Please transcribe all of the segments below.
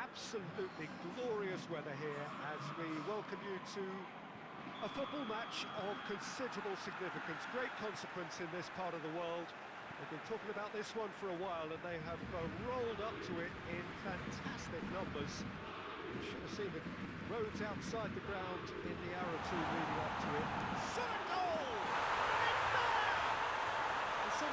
absolutely glorious weather here as we welcome you to a football match of considerable significance, great consequence in this part of the world. They've been talking about this one for a while and they have uh, rolled up to it in fantastic numbers. You should have seen the roads outside the ground in the hour or 2 leading up to it. Goal!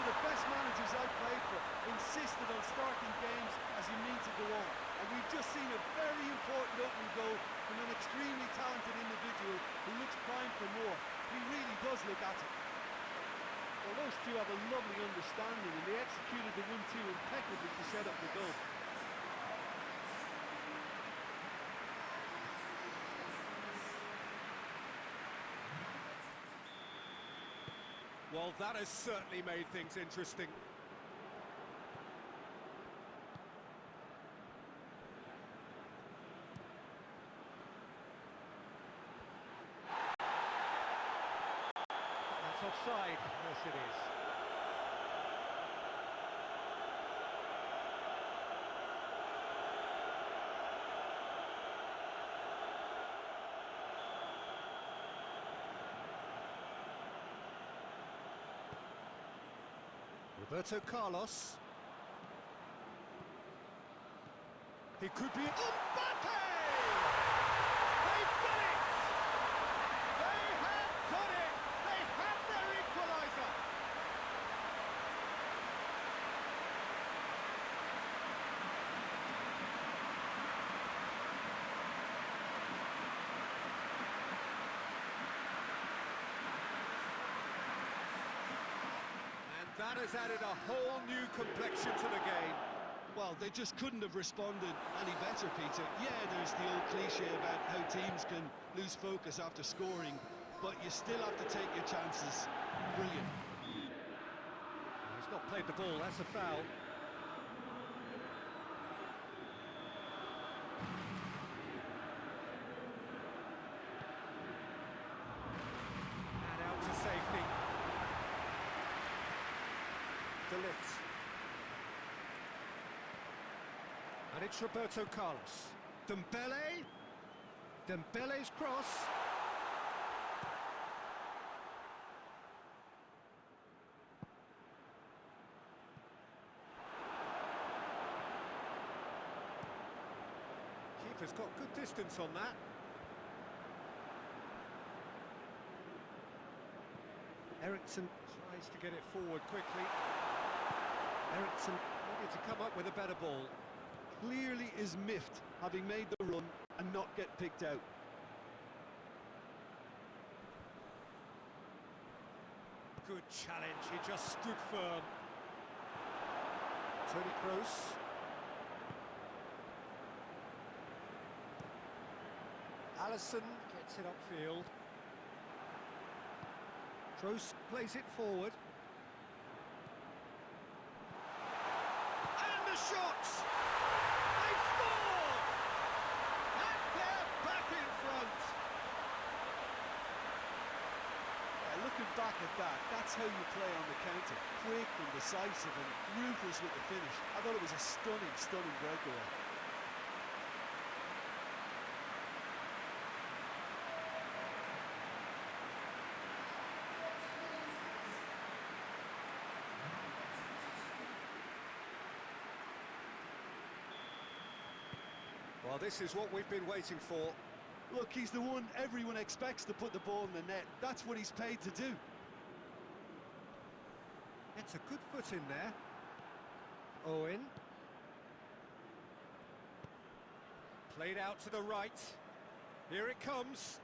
The best managers I've played for insisted on starting games as you need to go on. And we've just seen a very important opening goal from an extremely talented individual who looks primed for more. He really does look at it. Well, those two have a lovely understanding and they executed the 1-2 impeccably to set up the goal. Well, that has certainly made things interesting. That's offside, yes it is. Roberto Carlos. He could be... Mbappe! They've done it! They have done it! They have their equaliser! And that has added a whole new complexion to the game. Well, they just couldn't have responded any better, Peter. Yeah, there's the old cliche about how teams can lose focus after scoring, but you still have to take your chances. Brilliant. He's not played the ball, that's a foul. And out to safety. De Ligt. And it's Roberto Carlos. Dembele. Dembele's cross. Keeper's got good distance on that. Ericsson tries to get it forward quickly. Ericsson needed to come up with a better ball. Clearly is miffed, having made the run and not get picked out. Good challenge, he just stood firm. Toni Kroos. Alisson gets it upfield. Kroos plays it forward. And the shots! They've scored! And they're back in front! Yeah, that, that's how you play on the counter. Quick and decisive and ruthless with the finish. I thought it was a stunning, stunning breakaway. Well, this is what we've been waiting for. Look, he's the one everyone expects to put the ball in the net. That's what he's paid to do. It's a good foot in there. Owen. Played out to the right. Here it comes.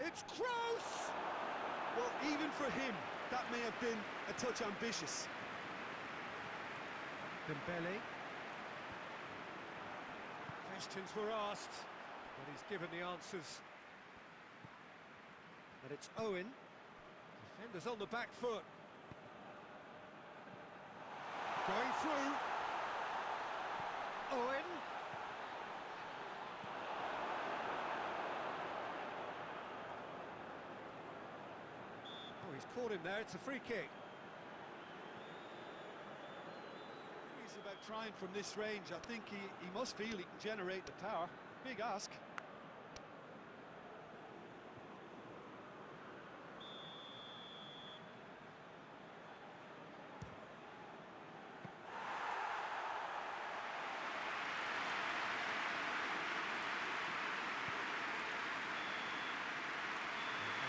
It's Kroos! Well, even for him, that may have been a touch ambitious. Dembele. Questions were asked, but he's given the answers. And it's Owen. Defenders on the back foot. Going through. Owen. Oh, he's caught him there. It's a free kick. He's about trying from this range. I think he, he must feel he can generate the power. Big ask. That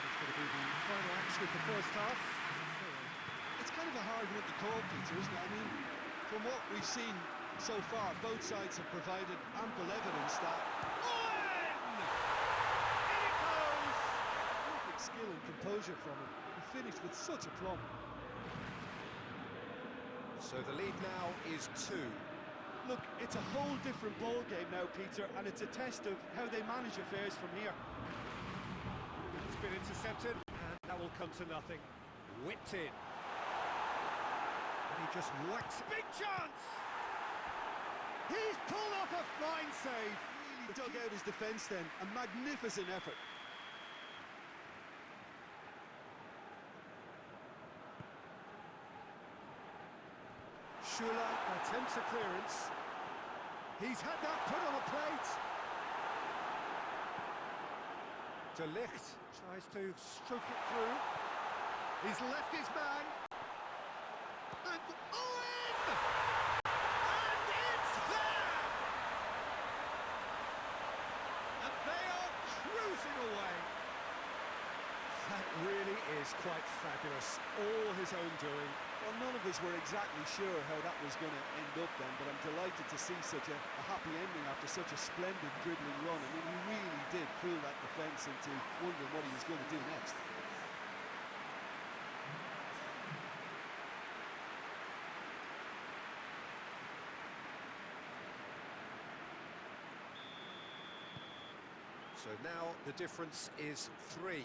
is going to be the action the first half. It's kind of a hard one to call, Peter, isn't it? I mean, from what we've seen so far, both sides have provided ample evidence that Owen! In it goes! perfect skill and composure from him. He finished with such aplomb. So the lead now is two. Look, it's a whole different ball game now, Peter, and it's a test of how they manage affairs from here. It's been intercepted, that will come to nothing. Whipped in. And he just whacks. Big chance! He's pulled off a fine save. Really dug out his defence then. A magnificent effort. Schüller attempts a clearance. He's had that put on a plate. De Ligt tries to stroke it through. He's left his man. And Owen! And it's there! And they are cruising away. That really is quite fabulous. All his own doing. Well, none of us were exactly sure how that was going to end up then, but I'm delighted to see such a, a happy ending after such a splendid dribbling run. I mean, he really did fool that defence into wondering what he was going to do next. So now the difference is three.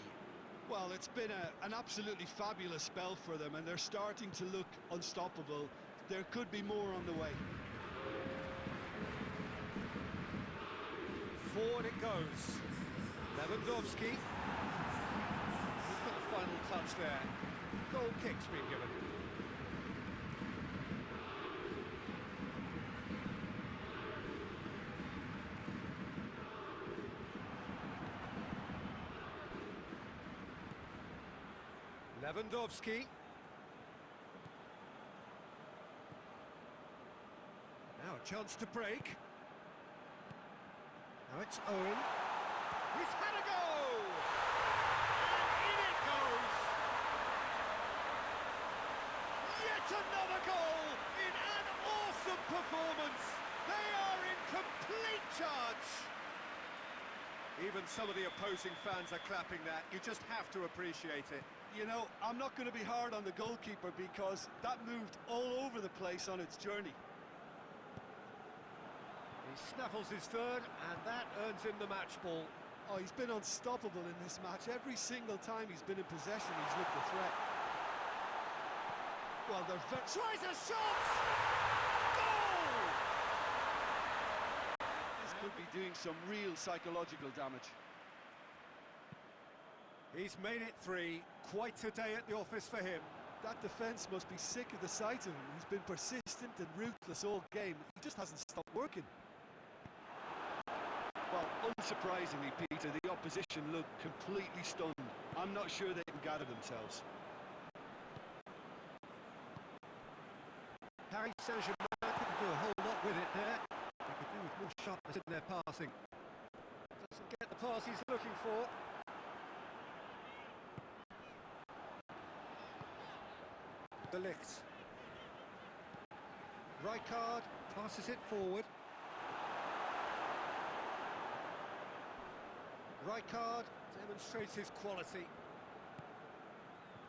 Well, it's been a, an absolutely fabulous spell for them, and they're starting to look unstoppable. There could be more on the way. Forward it goes. Lewandowski. He's got the final touch there. Goal kick's been given. Lewandowski. Now a chance to break. Now it's Owen. He's had a go! And in it goes! Yet another goal in an awesome performance! They are in complete charge! Even some of the opposing fans are clapping that. You just have to appreciate it. You know, I'm not going to be hard on the goalkeeper because that moved all over the place on its journey. He snaffles his third, and that earns him the match ball. Oh, he's been unstoppable in this match. Every single time he's been in possession, he's looked a threat. Well, they're very... Tries a shot! Goal! This could be doing some real psychological damage. He's made it three. Quite a day at the office for him. That defence must be sick of the sight of him. He's been persistent and ruthless all game. He just hasn't stopped working. Well, unsurprisingly, Peter, the opposition looked completely stunned. I'm not sure they can gather themselves. Paris Saint-Germain couldn't do a whole lot with it there. More sharpness in their passing. Doesn't get the pass he's looking for. De Ligt. Rijkaard passes it forward. Rijkaard demonstrates his quality.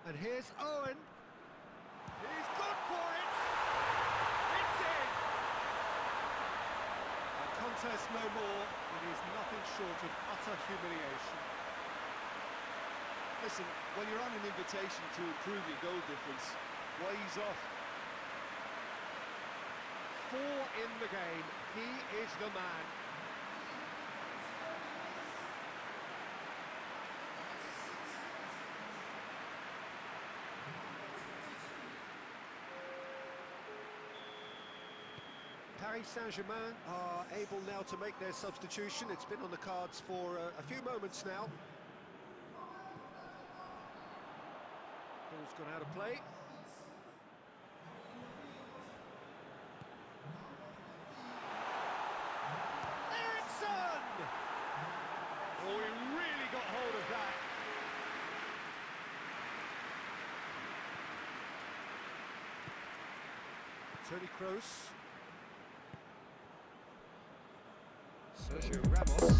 And here's Owen. He's good for it! It's in! A contest no more. It is nothing short of utter humiliation. Listen, when you're on an invitation to improve your goal difference, why he's off? Four in the game. He is the man. Paris Saint-Germain are able now to make their substitution. It's been on the cards for uh, a few moments now. Ball's gone out of play. Ericsson! Oh, he really got hold of that. Toni Kroos. Ramos.